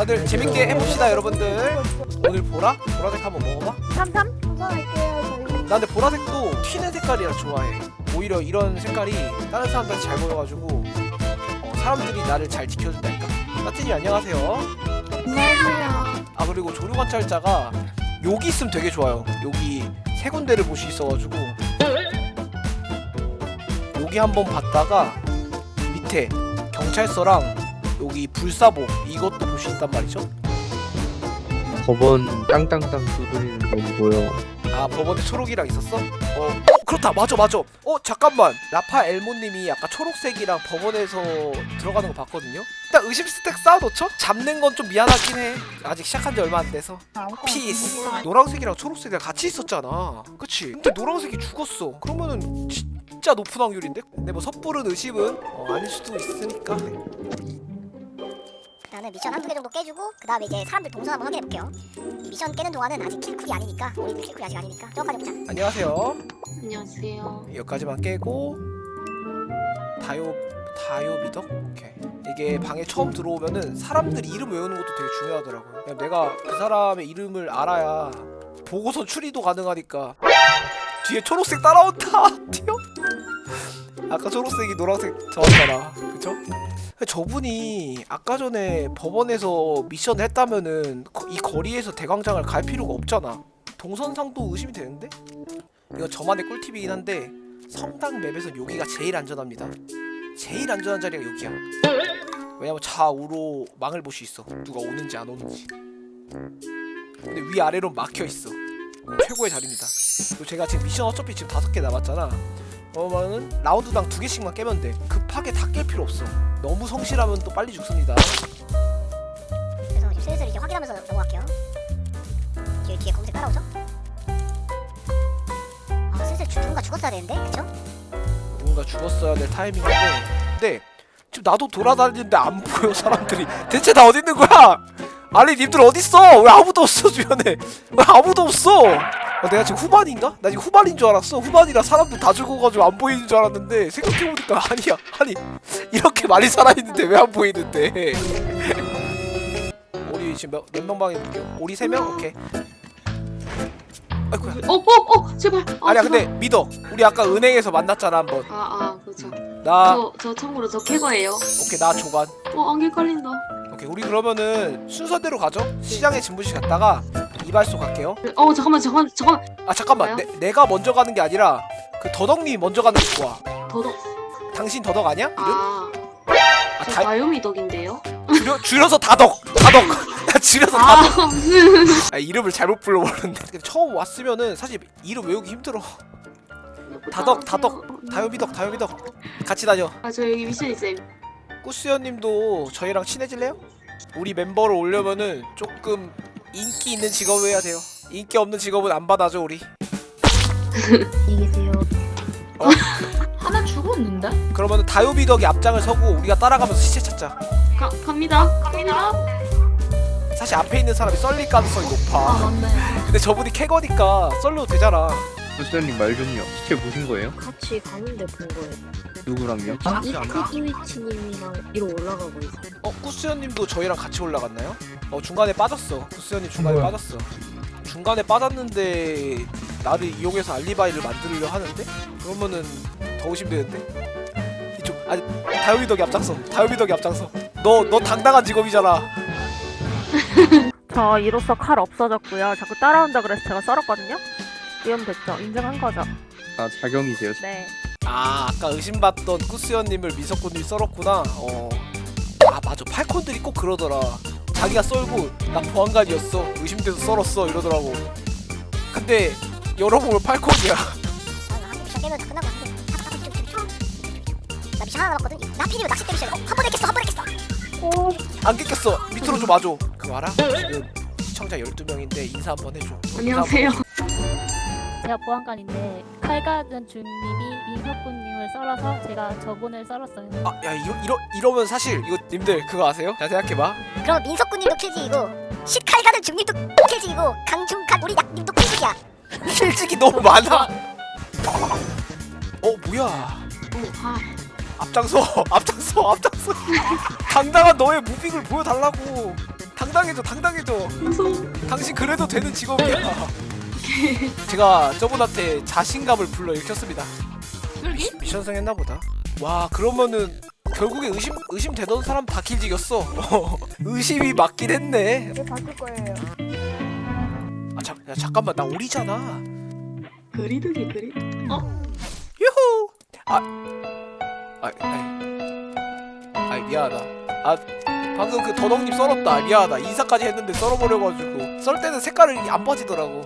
다들 재밌게 해봅시다 여러분들. 오늘 보라? 보라색 한번 먹어봐. 삼삼? 저희. 나 근데 보라색도 튀는 색깔이라 좋아해. 오히려 이런 색깔이 다른 사람들한테 잘 보여가지고 어, 사람들이 나를 잘 지켜준다니까. 따뜻님 안녕하세요. 안녕하세요. 아 그리고 조류 관찰자가 여기 있으면 되게 좋아요. 여기 세 군데를 볼 수 있어가지고. 여기 한번 봤다가 밑에 경찰서랑 여기 불사보 이것도 볼 수 있단 말이죠? 법원 땅땅땅 두드리는 거 보여. 아 법원에 초록이랑 있었어? 어, 어 그렇다. 맞아 맞아. 어 잠깐만. 라파 엘모님이 아까 초록색이랑 법원에서 들어가는 거 봤거든요? 일단 의심 스택 쌓아놓죠? 잡는 건 좀 미안하긴 해. 아직 시작한 지 얼마 안 돼서. 피스 노란색이랑 초록색이랑 같이 있었잖아. 그치? 근데 노란색이 죽었어. 그러면은 진짜 높은 확률인데? 근데 뭐 섣부른 의심은 어, 아닐 수도 있으니까 일단은 미션 한두 개 정도 깨주고 그 다음에 이제 사람들 동선 한번 확인해 볼게요. 이 미션 깨는 동안은 아직 킬쿨이 아니니까 우리도 킬쿨이 아직 아니니까 저까지 보자. 안녕하세요 안녕하세요. 여기까지만 깨고 다요 다요 미덕 오케이 이게 방에 처음 들어오면은 사람들 이름 외우는 것도 되게 중요하더라고요. 그냥 내가 그 사람의 이름을 알아야 보고서 추리도 가능하니까 뒤에 초록색 따라온다 튀어 아까 초록색이 노란색 저었잖아 그쵸? 저분이 아까 전에 법원에서 미션을 했다면은 거- 이 거리에서 대광장을 갈 필요가 없잖아 동선상도 의심이 되는데? 이거 저만의 꿀팁이긴 한데 성당 맵에서 여기가 제일 안전합니다. 제일 안전한 자리가 여기야. 왜냐면 좌우로 망을 볼 수 있어. 누가 오는지 안 오는지. 근데 위 아래로 막혀 있어. 최고의 자리입니다. 그리고 제가 지금 미션 어차피 지금 다섯 개 남았잖아. 그러면은 라운드당 두 개씩만 깨면 돼. 급하게 다 깰 필요 없어. 너무 성실하면 또 빨리 죽습니다. 그래서 이제 슬슬 이제 확인하면서 넘어갈게요. 뒤에 뒤에 검색 따라오죠? 아 슬슬 주- 누군가 죽었어야 되는데 그쵸? 누군가 죽었어야 될 타이밍인데 근데 지금 나도 돌아다니는데 안 보여 사람들이 대체 다 어디 있는 거야? 아니 님들 어디 있어? 왜 아무도 없어 주변에? 왜 아무도 없어? 어, 내가 지금 후반인가? 나 지금 후반인 줄 알았어. 후반이라 사람들 다 죽어가지고 안 보이는 줄 알았는데 생각해보니까 아니야. 아니 이렇게 많이 살아있는데 왜 안 보이는데? 우리 지금 몇, 몇명 방에 볼게요? 우리 세 명? 오케이. 아이고야. 어, 어, 어, 제발. 아, 아니야 제발. 근데 믿어. 우리 아까 은행에서 만났잖아 한번. 아, 아, 그렇죠. 나 저, 저 참고로 저 캐거예요. 오케이 나 조간. 어, 안개 깔린다. 우리 그러면은 순서대로 가죠 시장에 진부시 갔다가 이발소 갈게요 어, 잠깐만, 잠깐만, 잠깐만. 아 잠깐만 내, 내가 먼저 가는 게 아니라 그 더덕님이 먼저 가는 게 좋아 더덕. 당신 더덕 아니야? 이름? 아, 아, 저 다, 나요미 덕인데요. 줄여, 줄여서 다덕 다덕 줄여서 아, 다덕 무슨. 아, 이름을 잘못 불러버렸는데 처음 왔으면은 사실 이름 외우기 힘들어 다덕 다덕 다요미덕 다요미덕 같이 다녀 아, 저 여기 미션 있어요. 꾸스연님도 저희랑 친해질래요? 우리 멤버를 올려면은 조금 인기 있는 직업을 해야 돼요 인기 없는 직업은 안 받아줘 우리 안녕히 계세요. 하나 죽었는데? 그러면은 다요비덕이 앞장을 서고 우리가 따라가면서 시체 찾자. 가, 갑니다. 갑니다. 사실 앞에 있는 사람이 썰릴 가능성이 아 높아. 맞네 근데 저분이 캐거니까 썰려도 되잖아. 부스님 말 좀요. 시체 보신 거예요? 같이 가는데 본 거예요. 누구랑요? 이크 이위치님이랑 위로 올라가고 있어요. 어 쿠스연님도 저희랑 같이 올라갔나요? 어 중간에 빠졌어. 쿠스연님 중간에 뭐야? 빠졌어. 중간에 빠졌는데 나를 이용해서 알리바이를 만들려 하는데 그러면은 더 의심되는데 이쪽 아니 다요비 덕이 앞장서. 다요비 덕이 앞장서. 너 너 당당한 직업이잖아. 저 이로써 칼 없어졌고요. 자꾸 따라온다 그래서 제가 썰었거든요. 위험됐죠. 인정한 거죠. 아 자경이세요? 네. 아 아까 의심받던 꾸스연님을 미석군이 썰었구나 어. 아 맞아 팔콘들이 꼭 그러더라 자기가 썰고 나 보안관이었어 의심돼서 썰었어 이러더라고 근데 열어보면 팔콘이야 미션 하나 남았거든. 나 필이면. 어, 한 한. 안 깼겠어 밑으로 좀 와줘 그거 알아? 지금 시청자 12명인데 인사 한번 해줘 안녕하세요. 제가 보안관인데 칼 가든 중님이 민석군님을 썰어서 제가 저분을 썰었어요. 아 야 이러, 이러, 이러면 사실 이거 님들 그거 아세요? 잘 생각해봐 그럼 민석군님도 킬직이고 시칼 가는 중님도 킬직이고 강중간 우리 약님도 킬직이야. 실직이 너무 많아 어 뭐야 어, 아, 앞장서 앞장서 앞장서 당당한 너의 무빙을 보여달라고 당당해져 당당해져 무서워. 당신 그래도 되는 직업이야 제가 저분한테 자신감을 불러일으켰습니다. 여기? 미션 성 했나 보다. 와 그러면은 결국에 의심 의심되던 사람 다 킬지겼어. 의심이 맞긴 했네. 이제 바뀔 거예요. 아 야, 잠깐만. 나 오리잖아. 그리드기 그리. 유후! 아 아, 아이. 아이 미안하다. 아 방금 그 더덕님 썰었다. 미안하다. 인사까지 했는데 썰어버려가지고. 썰 때는 색깔이 안 빠지더라고